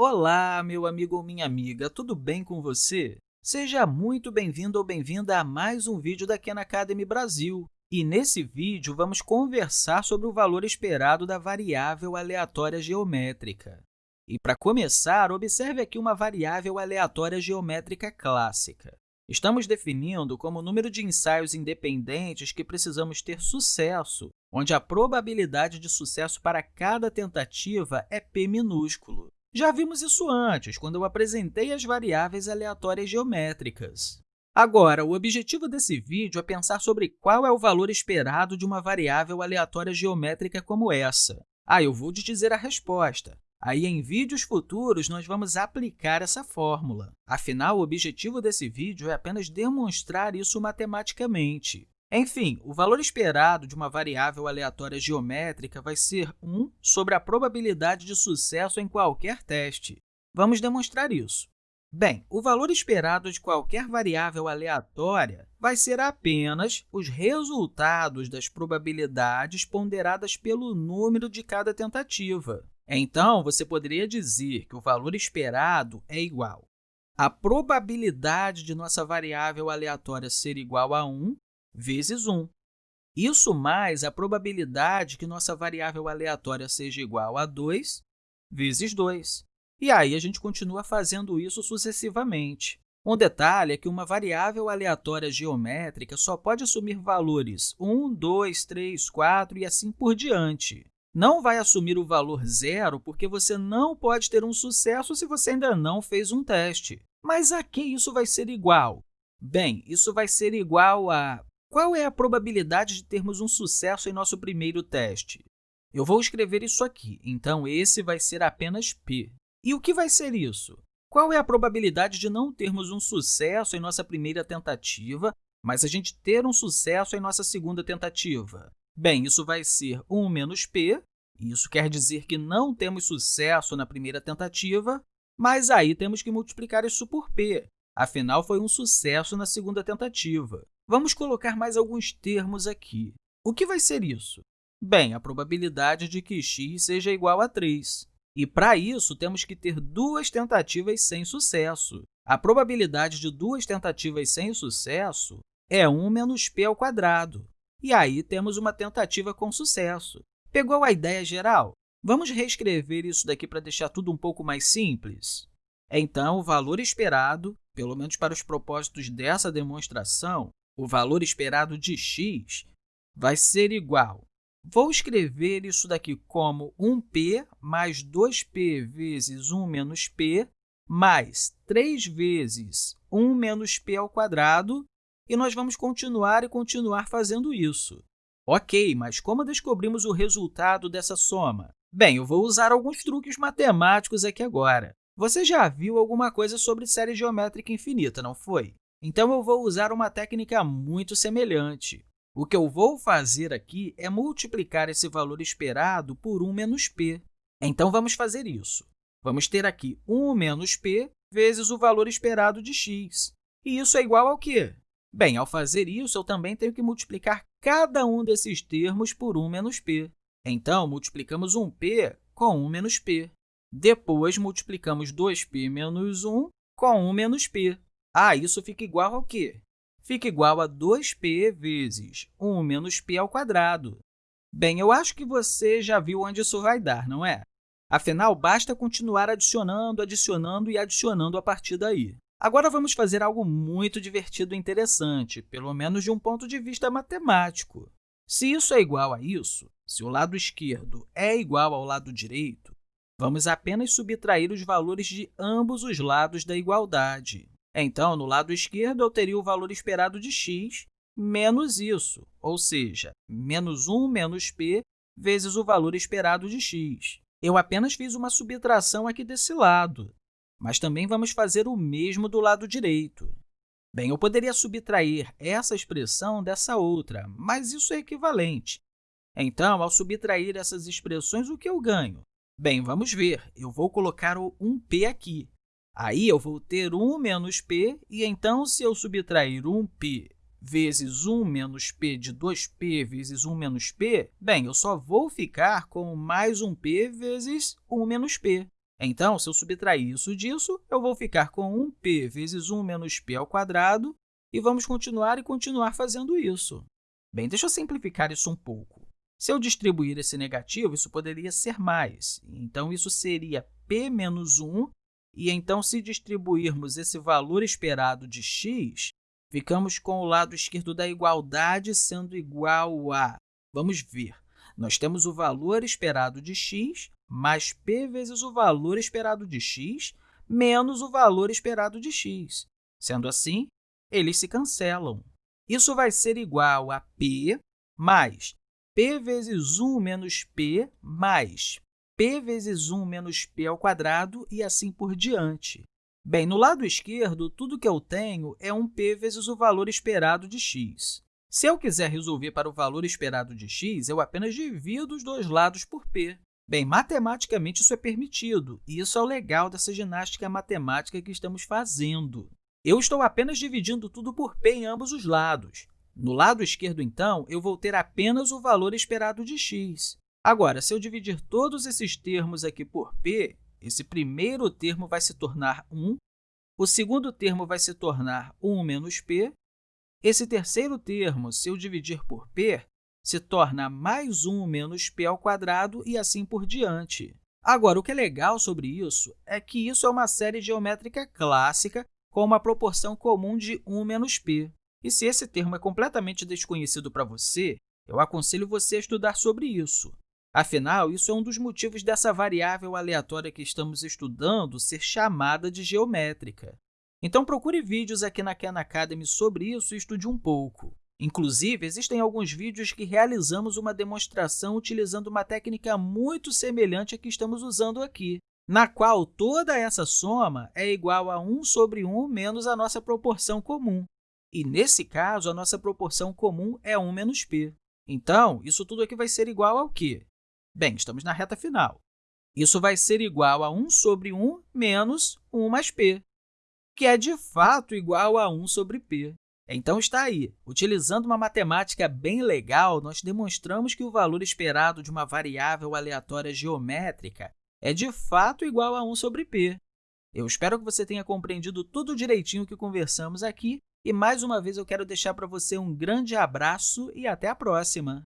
Olá, meu amigo ou minha amiga, tudo bem com você? Seja muito bem-vindo ou bem-vinda a mais um vídeo da Khan Academy Brasil. E nesse vídeo, vamos conversar sobre o valor esperado da variável aleatória geométrica. E para começar, observe aqui uma variável aleatória geométrica clássica. Estamos definindo como o número de ensaios independentes que precisamos ter sucesso, onde a probabilidade de sucesso para cada tentativa é p minúsculo. Já vimos isso antes, quando eu apresentei as variáveis aleatórias geométricas. Agora, o objetivo desse vídeo é pensar sobre qual é o valor esperado de uma variável aleatória geométrica como essa. Ah, eu vou te dizer a resposta. Aí, em vídeos futuros, nós vamos aplicar essa fórmula. Afinal, o objetivo desse vídeo é apenas demonstrar isso matematicamente. Enfim, o valor esperado de uma variável aleatória geométrica vai ser 1 sobre a probabilidade de sucesso em qualquer teste. Vamos demonstrar isso. Bem, o valor esperado de qualquer variável aleatória vai ser apenas os resultados das probabilidades ponderadas pelo número de cada tentativa. Então, você poderia dizer que o valor esperado é igual a probabilidade de nossa variável aleatória ser igual a 1 vezes 1. Isso mais a probabilidade que nossa variável aleatória seja igual a 2 vezes 2. E aí, a gente continua fazendo isso sucessivamente. Um detalhe é que uma variável aleatória geométrica só pode assumir valores 1, 2, 3, 4 e assim por diante. Não vai assumir o valor zero porque você não pode ter um sucesso se você ainda não fez um teste. Mas a que isso vai ser igual? Bem, isso vai ser igual a qual é a probabilidade de termos um sucesso em nosso primeiro teste? Eu vou escrever isso aqui, então esse vai ser apenas p. E o que vai ser isso? Qual é a probabilidade de não termos um sucesso em nossa primeira tentativa, mas a gente ter um sucesso em nossa segunda tentativa? Bem, isso vai ser 1 menos p, isso quer dizer que não temos sucesso na primeira tentativa, mas aí temos que multiplicar isso por p, afinal, foi um sucesso na segunda tentativa. Vamos colocar mais alguns termos aqui. O que vai ser isso? Bem, a probabilidade de que x seja igual a 3. E, para isso, temos que ter duas tentativas sem sucesso. A probabilidade de duas tentativas sem sucesso é 1 menos p ao quadrado. E aí temos uma tentativa com sucesso. Pegou a ideia geral? Vamos reescrever isso daqui para deixar tudo um pouco mais simples? Então, o valor esperado, pelo menos para os propósitos dessa demonstração, o valor esperado de x vai ser igual. Vou escrever isso daqui como 1p mais 2p vezes 1 menos p mais 3 vezes 1 menos p ao quadrado, e nós vamos continuar e continuar fazendo isso. Ok, mas como descobrimos o resultado dessa soma? Bem, eu vou usar alguns truques matemáticos aqui agora. Você já viu alguma coisa sobre série geométrica infinita, não foi? Então, eu vou usar uma técnica muito semelhante. O que eu vou fazer aqui é multiplicar esse valor esperado por 1 menos p. Então, vamos fazer isso. Vamos ter aqui 1 menos p vezes o valor esperado de x. E isso é igual ao quê? Bem, ao fazer isso, eu também tenho que multiplicar cada um desses termos por 1 menos p. Então, multiplicamos 1p com 1 menos p. Depois, multiplicamos 2p menos 1 com 1 menos p. Ah, isso fica igual ao quê? Fica igual a 2p vezes 1 menos p ao quadrado. Bem, eu acho que você já viu onde isso vai dar, não é? Afinal, basta continuar adicionando, adicionando e adicionando a partir daí. Agora, vamos fazer algo muito divertido e interessante, pelo menos de um ponto de vista matemático. Se isso é igual a isso, se o lado esquerdo é igual ao lado direito, vamos apenas subtrair os valores de ambos os lados da igualdade. Então, no lado esquerdo, eu teria o valor esperado de x menos isso, ou seja, menos 1 menos p vezes o valor esperado de x. Eu apenas fiz uma subtração aqui desse lado, mas também vamos fazer o mesmo do lado direito. Bem, eu poderia subtrair essa expressão dessa outra, mas isso é equivalente. Então, ao subtrair essas expressões, o que eu ganho? Bem, vamos ver. Eu vou colocar o 1p aqui. Aí, eu vou ter 1 menos p, e então, se eu subtrair 1p vezes 1 menos p de 2p vezes 1 menos p, bem, eu só vou ficar com mais 1p vezes 1 menos p. Então, se eu subtrair isso disso, eu vou ficar com 1p vezes 1 menos p ao quadrado, e vamos continuar e continuar fazendo isso. Bem, deixa eu simplificar isso um pouco. Se eu distribuir esse negativo, isso poderia ser mais. Então, isso seria p menos 1, e então, se distribuirmos esse valor esperado de x, ficamos com o lado esquerdo da igualdade sendo igual a... Vamos ver. Nós temos o valor esperado de x mais p vezes o valor esperado de x menos o valor esperado de x. Sendo assim, eles se cancelam. Isso vai ser igual a p mais p vezes 1 menos p mais p vezes 1 menos p ao quadrado e assim por diante. Bem, no lado esquerdo, tudo que eu tenho é um p vezes o valor esperado de x. Se eu quiser resolver para o valor esperado de x, eu apenas divido os dois lados por p. Bem, matematicamente isso é permitido, e isso é o legal dessa ginástica matemática que estamos fazendo. Eu estou apenas dividindo tudo por p em ambos os lados. No lado esquerdo, então, eu vou ter apenas o valor esperado de x. Agora, se eu dividir todos esses termos aqui por p, esse primeiro termo vai se tornar 1, o segundo termo vai se tornar 1 menos p, esse terceiro termo, se eu dividir por p, se torna mais 1 menos p ao quadrado e assim por diante. Agora, o que é legal sobre isso é que isso é uma série geométrica clássica com uma proporção comum de 1 menos p. E se esse termo é completamente desconhecido para você, eu aconselho você a estudar sobre isso. Afinal, isso é um dos motivos dessa variável aleatória que estamos estudando ser chamada de geométrica. Então, procure vídeos aqui na Khan Academy sobre isso e estude um pouco. Inclusive, existem alguns vídeos que realizamos uma demonstração utilizando uma técnica muito semelhante à que estamos usando aqui, na qual toda essa soma é igual a 1 sobre 1 menos a nossa proporção comum. E, nesse caso, a nossa proporção comum é 1 menos p. Então, isso tudo aqui vai ser igual ao quê? Bem, estamos na reta final. Isso vai ser igual a 1 sobre 1 menos 1 mais p, que é, de fato, igual a 1 sobre p. Então, está aí. Utilizando uma matemática bem legal, nós demonstramos que o valor esperado de uma variável aleatória geométrica é, de fato, igual a 1 sobre p. Eu espero que você tenha compreendido tudo direitinho que conversamos aqui e, mais uma vez, eu quero deixar para você um grande abraço e até a próxima!